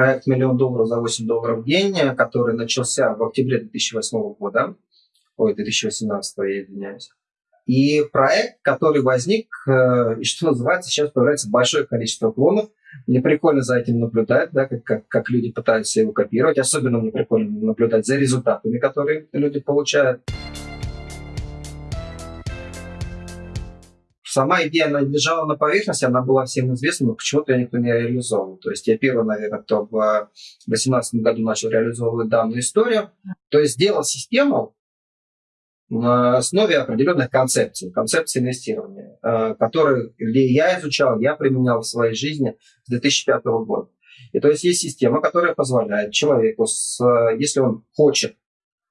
проект «Миллион долларов за 8 долларов в день», который начался в октябре 2008 года, ой, 2018, я извиняюсь. И проект, который возник, э, и что называется, сейчас появляется большое количество клонов. Мне прикольно за этим наблюдать, да, как, как, как люди пытаются его копировать. Особенно мне прикольно наблюдать за результатами, которые люди получают. Сама идея, она лежала на поверхности, она была всем известна, но почему-то ее никто не реализовал. То есть я первый, наверное, кто в 2018 году начал реализовывать данную историю. То есть сделал систему, на основе определенных концепций, концепций инвестирования, э, которые я изучал, я применял в своей жизни с 2005 года. И то есть есть система, которая позволяет человеку, с, если он хочет,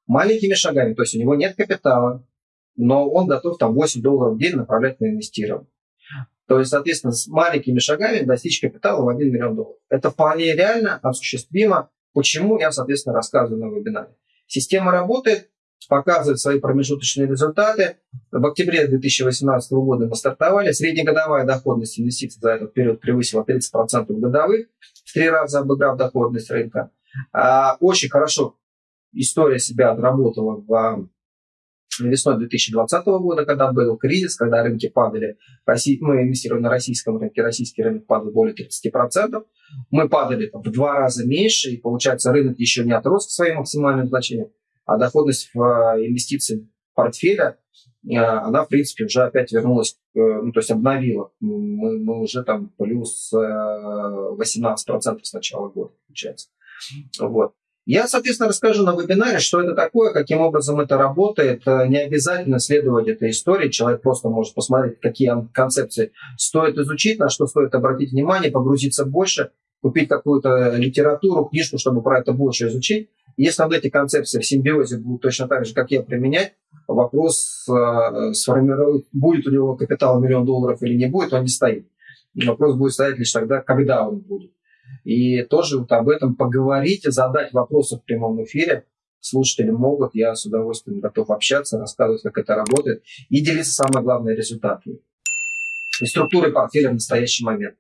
маленькими шагами, то есть у него нет капитала, но он готов там 8 долларов в день направлять на инвестирование. То есть, соответственно, с маленькими шагами достичь капитала в 1 миллион долларов. Это вполне реально, осуществимо. Почему, я, соответственно, рассказываю на вебинаре. Система работает, показывает свои промежуточные результаты. В октябре 2018 года мы стартовали. Среднегодовая доходность инвестиций за этот период превысила 30% годовых, в три раза обыграв доходность рынка. А, очень хорошо история себя отработала в весной 2020 года, когда был кризис, когда рынки падали, мы инвестировали на российском рынке, российский рынок падал более 30%, мы падали в два раза меньше, и получается рынок еще не отрос к своим максимальным значениям а доходность в э, инвестиции портфеля, э, она, в принципе, уже опять вернулась, э, ну, то есть обновила. Мы, мы уже там плюс 18% с начала года, получается. Вот. Я, соответственно, расскажу на вебинаре, что это такое, каким образом это работает. Не обязательно следовать этой истории. Человек просто может посмотреть, какие концепции стоит изучить, на что стоит обратить внимание, погрузиться больше, купить какую-то литературу, книжку, чтобы про это больше изучить. Если вот эти концепции в симбиозе будут точно так же, как я, применять, вопрос э, сформировать, будет у него капитал миллион долларов или не будет, он не стоит. Вопрос будет стоять лишь тогда, когда он будет. И тоже вот об этом поговорить, задать вопросы в прямом эфире. Слушатели могут, я с удовольствием готов общаться, рассказывать, как это работает и делиться, самое главное, результатами и структурой портфеля в настоящий момент.